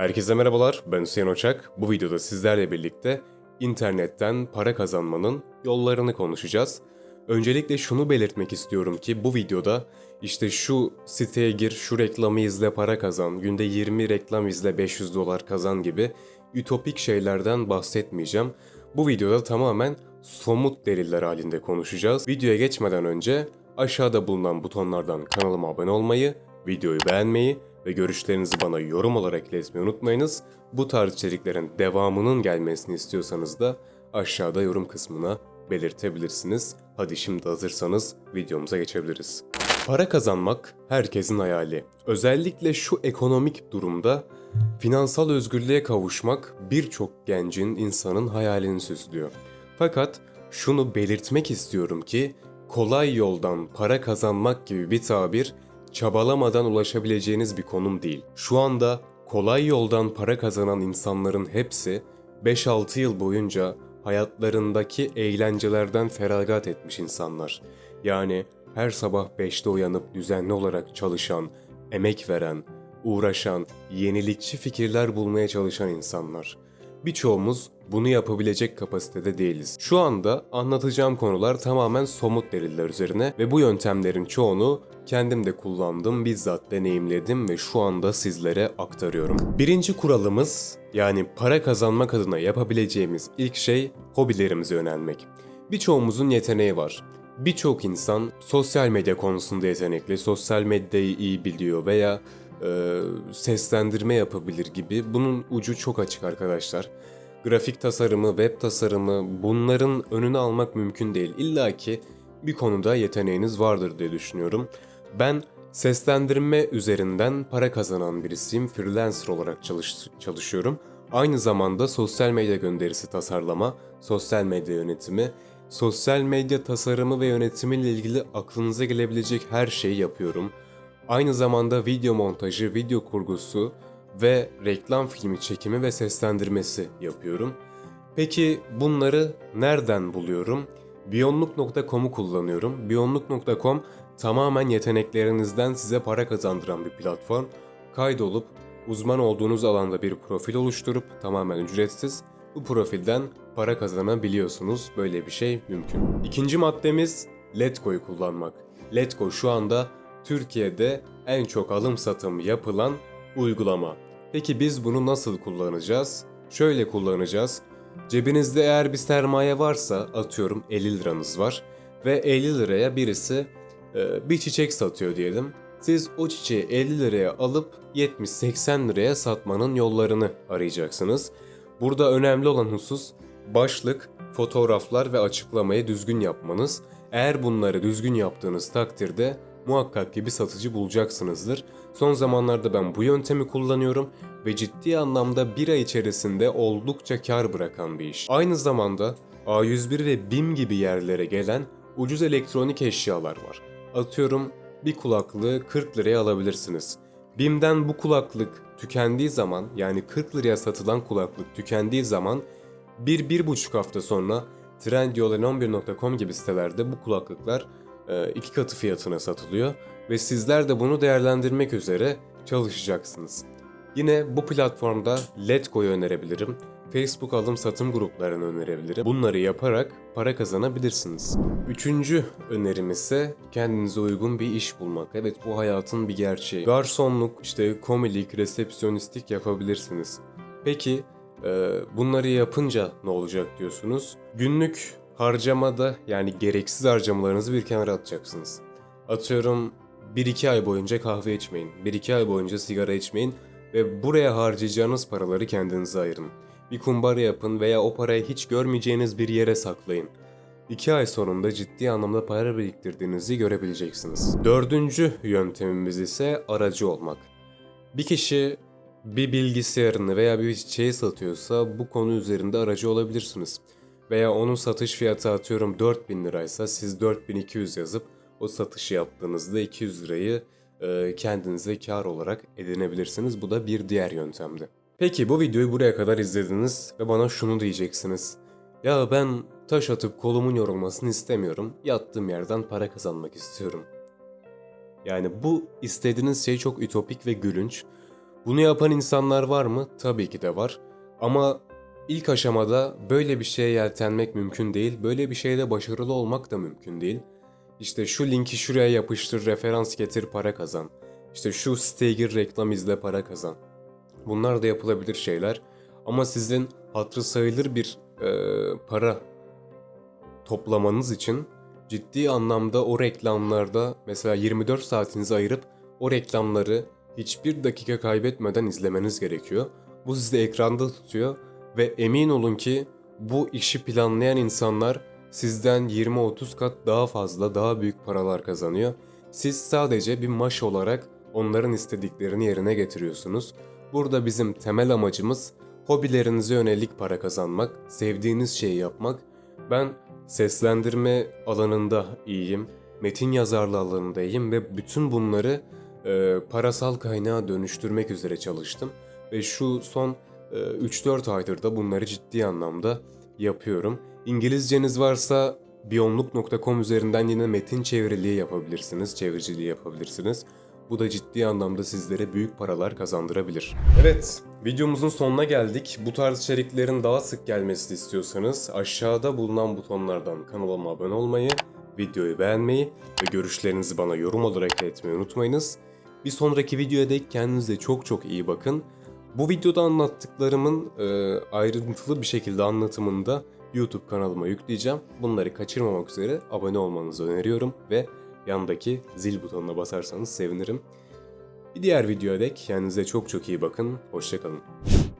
Herkese merhabalar, ben Hüseyin Oçak. Bu videoda sizlerle birlikte internetten para kazanmanın yollarını konuşacağız. Öncelikle şunu belirtmek istiyorum ki bu videoda işte şu siteye gir, şu reklamı izle para kazan, günde 20 reklam izle 500 dolar kazan gibi ütopik şeylerden bahsetmeyeceğim. Bu videoda tamamen somut deliller halinde konuşacağız. Videoya geçmeden önce aşağıda bulunan butonlardan kanalıma abone olmayı, videoyu beğenmeyi ve görüşlerinizi bana yorum olarak iletmeyi unutmayınız. Bu tarz içeriklerin devamının gelmesini istiyorsanız da aşağıda yorum kısmına belirtebilirsiniz. Hadi şimdi hazırsanız videomuza geçebiliriz. Para kazanmak herkesin hayali. Özellikle şu ekonomik durumda finansal özgürlüğe kavuşmak birçok gencin, insanın hayalini süslüyor. Fakat şunu belirtmek istiyorum ki kolay yoldan para kazanmak gibi bir tabir çabalamadan ulaşabileceğiniz bir konum değil. Şu anda kolay yoldan para kazanan insanların hepsi 5-6 yıl boyunca hayatlarındaki eğlencelerden feragat etmiş insanlar. Yani her sabah 5'te uyanıp düzenli olarak çalışan, emek veren, uğraşan, yenilikçi fikirler bulmaya çalışan insanlar. Birçoğumuz bunu yapabilecek kapasitede değiliz. Şu anda anlatacağım konular tamamen somut deliller üzerine ve bu yöntemlerin çoğunu kendim de kullandım, bizzat deneyimledim ve şu anda sizlere aktarıyorum. Birinci kuralımız yani para kazanmak adına yapabileceğimiz ilk şey hobilerimize yönelmek. Birçoğumuzun yeteneği var. Birçok insan sosyal medya konusunda yetenekli, sosyal medyayı iyi biliyor veya e, seslendirme yapabilir gibi. Bunun ucu çok açık arkadaşlar. Grafik tasarımı, web tasarımı bunların önünü almak mümkün değil. İlla ki bir konuda yeteneğiniz vardır diye düşünüyorum. Ben seslendirme üzerinden para kazanan birisiyim. Freelancer olarak çalış, çalışıyorum. Aynı zamanda sosyal medya gönderisi tasarlama, sosyal medya yönetimi, sosyal medya tasarımı ve yönetimiyle ilgili aklınıza gelebilecek her şeyi yapıyorum. Aynı zamanda video montajı, video kurgusu ve reklam filmi çekimi ve seslendirmesi yapıyorum. Peki bunları nereden buluyorum? Biyonluk.com'u kullanıyorum. Biyonluk.com tamamen yeteneklerinizden size para kazandıran bir platform. Kaydolup uzman olduğunuz alanda bir profil oluşturup tamamen ücretsiz bu profilden para kazanabiliyorsunuz. Böyle bir şey mümkün. İkinci maddemiz Letgo'yu kullanmak. Letgo şu anda Türkiye'de en çok alım satım yapılan uygulama. Peki biz bunu nasıl kullanacağız? Şöyle kullanacağız. Cebinizde eğer bir sermaye varsa atıyorum 50 liranız var ve 50 liraya birisi bir çiçek satıyor diyelim. Siz o çiçeği 50 liraya alıp 70-80 liraya satmanın yollarını arayacaksınız. Burada önemli olan husus başlık, fotoğraflar ve açıklamayı düzgün yapmanız. Eğer bunları düzgün yaptığınız takdirde muhakkak ki bir satıcı bulacaksınızdır. Son zamanlarda ben bu yöntemi kullanıyorum ve ciddi anlamda bir ay içerisinde oldukça kar bırakan bir iş. Aynı zamanda A101 ve BİM gibi yerlere gelen ucuz elektronik eşyalar var. Atıyorum bir kulaklığı 40 liraya alabilirsiniz. BİM'den bu kulaklık tükendiği zaman yani 40 liraya satılan kulaklık tükendiği zaman 1-1,5 hafta sonra Trendyol ve 11.com gibi sitelerde bu kulaklıklar e, iki katı fiyatına satılıyor ve sizler de bunu değerlendirmek üzere çalışacaksınız. Yine bu platformda Letgo'yu önerebilirim. Facebook alım satım gruplarını önerebilirim. Bunları yaparak para kazanabilirsiniz. Üçüncü önerim ise kendinize uygun bir iş bulmak. Evet bu hayatın bir gerçeği. Garsonluk, işte komilik, resepsiyonistlik yapabilirsiniz. Peki e, bunları yapınca ne olacak diyorsunuz? Günlük harcamada yani gereksiz harcamalarınızı bir kenara atacaksınız. Atıyorum 1-2 ay boyunca kahve içmeyin, 1-2 ay boyunca sigara içmeyin ve buraya harcayacağınız paraları kendinize ayırın. Bir kumbara yapın veya o parayı hiç görmeyeceğiniz bir yere saklayın. 2 ay sonunda ciddi anlamda para biriktirdiğinizi görebileceksiniz. Dördüncü yöntemimiz ise aracı olmak. Bir kişi bir bilgisayarını veya bir çiçeği satıyorsa bu konu üzerinde aracı olabilirsiniz. Veya onun satış fiyatı atıyorum 4000 liraysa siz 4200 yazıp o satışı yaptığınızda 200 lirayı kendinize kar olarak edinebilirsiniz. Bu da bir diğer yöntemdi. Peki bu videoyu buraya kadar izlediniz ve bana şunu diyeceksiniz. Ya ben taş atıp kolumun yorulmasını istemiyorum. Yattığım yerden para kazanmak istiyorum. Yani bu istediğiniz şey çok ütopik ve gülünç. Bunu yapan insanlar var mı? Tabii ki de var. Ama ilk aşamada böyle bir şeye yeltenmek mümkün değil. Böyle bir şeyde başarılı olmak da mümkün değil. İşte şu linki şuraya yapıştır, referans getir, para kazan. İşte şu siteye gir, reklam izle, para kazan. Bunlar da yapılabilir şeyler. Ama sizin hatırı sayılır bir e, para toplamanız için ciddi anlamda o reklamlarda mesela 24 saatinizi ayırıp o reklamları hiçbir dakika kaybetmeden izlemeniz gerekiyor. Bu sizi ekranda tutuyor ve emin olun ki bu işi planlayan insanlar sizden 20-30 kat daha fazla, daha büyük paralar kazanıyor. Siz sadece bir maş olarak onların istediklerini yerine getiriyorsunuz. Burada bizim temel amacımız hobilerinize yönelik para kazanmak, sevdiğiniz şeyi yapmak. Ben seslendirme alanında iyiyim, metin yazarlığı alanında iyiyim ve bütün bunları e, parasal kaynağa dönüştürmek üzere çalıştım. Ve şu son e, 3-4 aydır da bunları ciddi anlamda yapıyorum. İngilizceniz varsa biyonluk.com üzerinden yine metin çeviriliği yapabilirsiniz, çeviriciliği yapabilirsiniz. Bu da ciddi anlamda sizlere büyük paralar kazandırabilir. Evet, videomuzun sonuna geldik. Bu tarz içeriklerin daha sık gelmesini istiyorsanız aşağıda bulunan butonlardan kanalıma abone olmayı, videoyu beğenmeyi ve görüşlerinizi bana yorum olarak iletmeyi unutmayınız. Bir sonraki videoya dek kendinize çok çok iyi bakın. Bu videoda anlattıklarımın e, ayrıntılı bir şekilde anlatımını da YouTube kanalıma yükleyeceğim. Bunları kaçırmamak üzere abone olmanızı öneriyorum ve yandaki zil butonuna basarsanız sevinirim. Bir diğer videoya dek kendinize çok çok iyi bakın. Hoşçakalın.